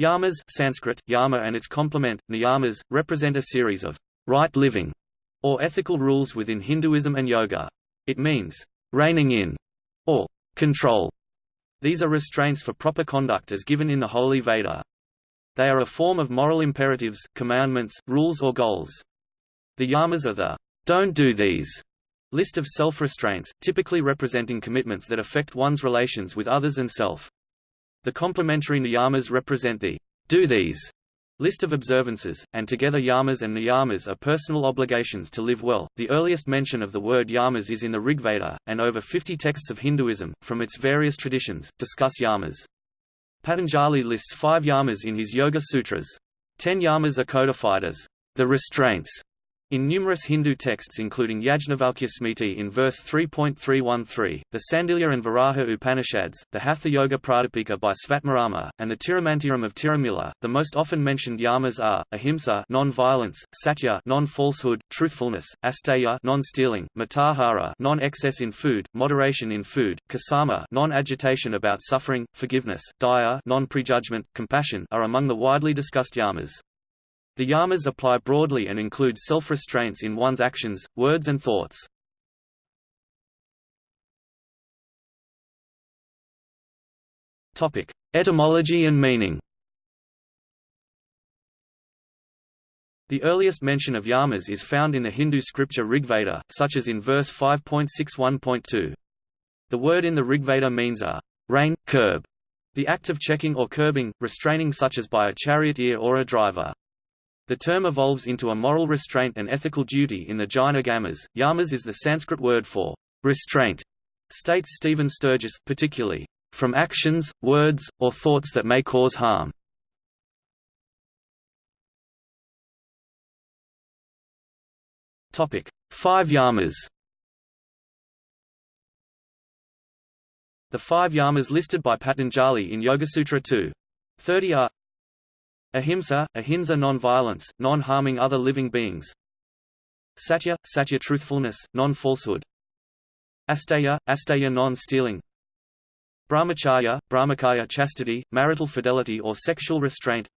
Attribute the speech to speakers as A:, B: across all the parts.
A: Yamas Sanskrit, yama and its complement, niyamas, represent a series of right living or ethical rules within Hinduism and yoga. It means reining in or control. These are restraints for proper conduct as given in the Holy Veda. They are a form of moral imperatives, commandments, rules or goals. The yamas are the don't do these list of self-restraints, typically representing commitments that affect one's relations with others and self. The complementary niyamas represent the do these List of observances, and together yamas and niyamas are personal obligations to live well. The earliest mention of the word yamas is in the Rigveda, and over 50 texts of Hinduism, from its various traditions, discuss yamas. Patanjali lists five yamas in his Yoga Sutras. Ten yamas are codified as the restraints in numerous Hindu texts including Yajnavalkya Smriti in verse 3.313, the Sandilya and Varaha Upanishads, the Hatha Yoga Pradipika by Svatmarama, and the Tirumantiram of Tirumular, the most often mentioned yamas are, ahimsa non-violence, satya non-falsehood, truthfulness, asteya non-stealing, mitahara non-excess in food, moderation in food, kasama non-agitation about suffering, forgiveness, daya non-prejudgment, compassion are among the widely discussed yamas. The yamas apply broadly and include self-restraints in one's actions, words and thoughts. Etymology and meaning. The earliest mention of yamas is found in the Hindu scripture Rigveda, such as in verse 5.61.2. The word in the Rigveda means a rein, curb, the act of checking or curbing, restraining such as by a charioteer or a driver. The term evolves into a moral restraint and ethical duty in the Jaina Agamas. Yamas is the Sanskrit word for restraint, states Stephen Sturgess, particularly from actions, words, or thoughts that may cause harm. Topic: Five yamas. The five yamas listed by Patanjali in Yogasutra 2. 30 are Ahimsa, ahimsa non-violence, non-harming other living beings. Satya, satya truthfulness, non-falsehood. Asteya, asteya non-stealing. Brahmacharya, brahmacharya chastity, marital fidelity or sexual restraint.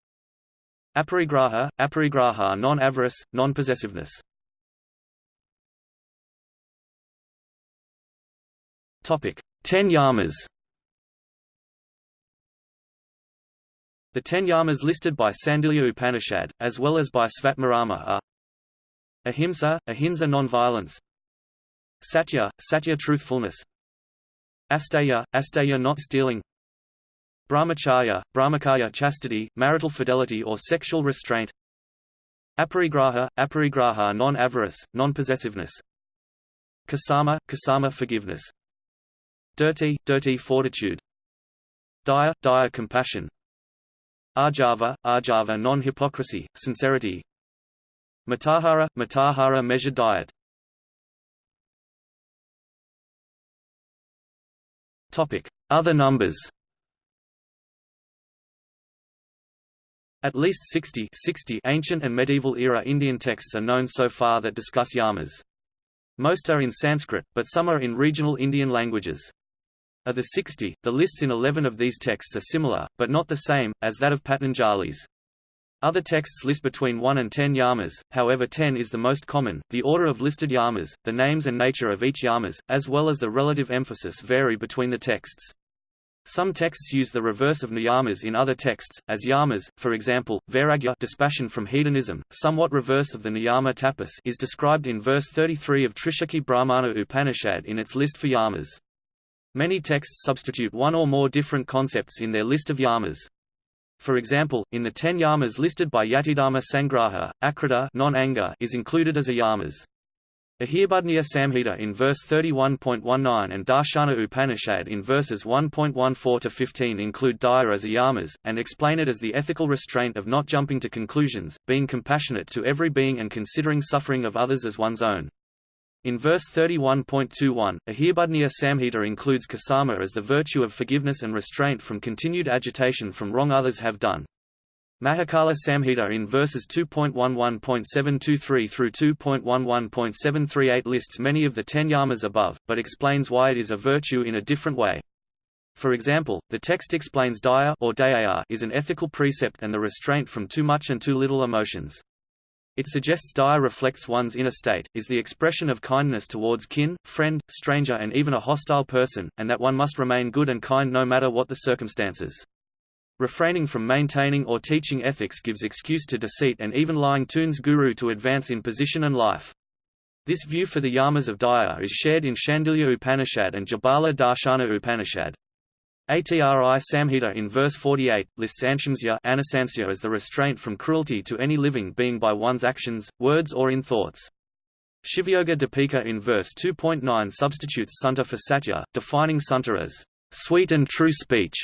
A: Aparigraha, aparigraha non-avarice, non-possessiveness. Topic: Ten yamas. The ten yamas listed by Sandilya Upanishad, as well as by Svatmarama are Ahimsa, ahimsa non-violence Satya, satya truthfulness Asteya, asteya not stealing Brahmacharya, brahmacharya chastity, marital fidelity or sexual restraint Aparigraha, aparigraha non-avarice, non-possessiveness Kasama, kasama forgiveness Dhriti, dhriti fortitude Daya, daya compassion Arjava, Arjava non-hypocrisy, sincerity Mitahara, Mitahara measured diet Other numbers At least 60, 60 ancient and medieval era Indian texts are known so far that discuss yamas. Most are in Sanskrit, but some are in regional Indian languages. Of the 60, the lists in 11 of these texts are similar, but not the same, as that of Patanjali's. Other texts list between 1 and 10 yamas, however 10 is the most common. The order of listed yamas, the names and nature of each yamas, as well as the relative emphasis vary between the texts. Some texts use the reverse of niyamas in other texts, as yamas, for example, vairagya dispassion from hedonism, somewhat reversed of the niyama tapas is described in verse 33 of Trishikhi Brahmana Upanishad in its list for yamas. Many texts substitute one or more different concepts in their list of yamas. For example, in the ten yamas listed by Yatidharma Sangraha, Akrodha non-anger is included as a yamas. Ahirbudhnya Samhita in verse 31.19 and Darshana Upanishad in verses 1.14 to 15 include daya as a yamas, and explain it as the ethical restraint of not jumping to conclusions, being compassionate to every being and considering suffering of others as one's own. In verse 31.21, Ahirbudhnya Samhita includes kasama as the virtue of forgiveness and restraint from continued agitation from wrong others have done. Mahakala Samhita in verses 2.11.723 through 2.11.738 lists many of the ten yamas above, but explains why it is a virtue in a different way. For example, the text explains daya or daya is an ethical precept and the restraint from too much and too little emotions. It suggests daya reflects one's inner state, is the expression of kindness towards kin, friend, stranger and even a hostile person, and that one must remain good and kind no matter what the circumstances. Refraining from maintaining or teaching ethics gives excuse to deceit and even lying tunes guru to advance in position and life. This view for the yamas of Daya is shared in Shandilya Upanishad and Jabala Darshana Upanishad. Atri Samhita in verse 48, lists anshamsya as the restraint from cruelty to any living being by one's actions, words or in thoughts. Shivyoga Dipika in verse 2.9 substitutes santa for satya, defining santa as sweet and true speech.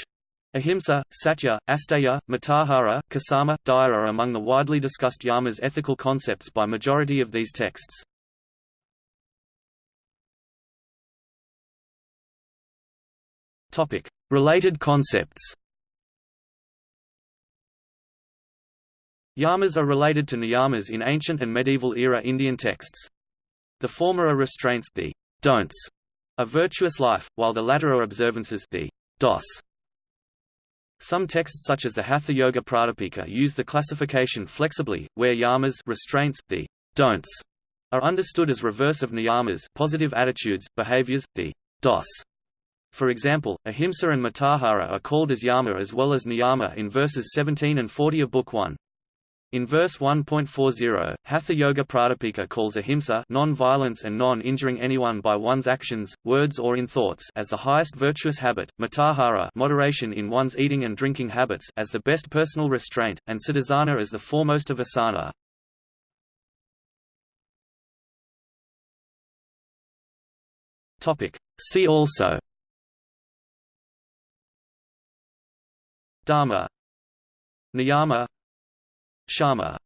A: Ahimsa, Satya, Asteya, Mitahara, Kasama, Daya are among the widely discussed yamas ethical concepts by majority of these texts. Topic: Related concepts Yamas are related to niyamas in ancient and medieval era Indian texts. The former are restraints the don'ts of virtuous life, while the latter are observances the dos. Some texts such as the Hatha Yoga Pradipika use the classification flexibly, where yamas restraints, the don'ts, are understood as reverse of niyamas positive attitudes, behaviors, the dos for example, ahimsa and Mitahara are called as yama as well as niyama in verses 17 and 40 of Book 1. In verse 1.40, Hatha Yoga Pradipika calls ahimsa non-violence and non-injuring anyone by one's actions, words or in thoughts as the highest virtuous habit, mitahara moderation in one's eating and drinking habits as the best personal restraint, and siddhasana as the foremost of asana. See also Dharma Niyama Shama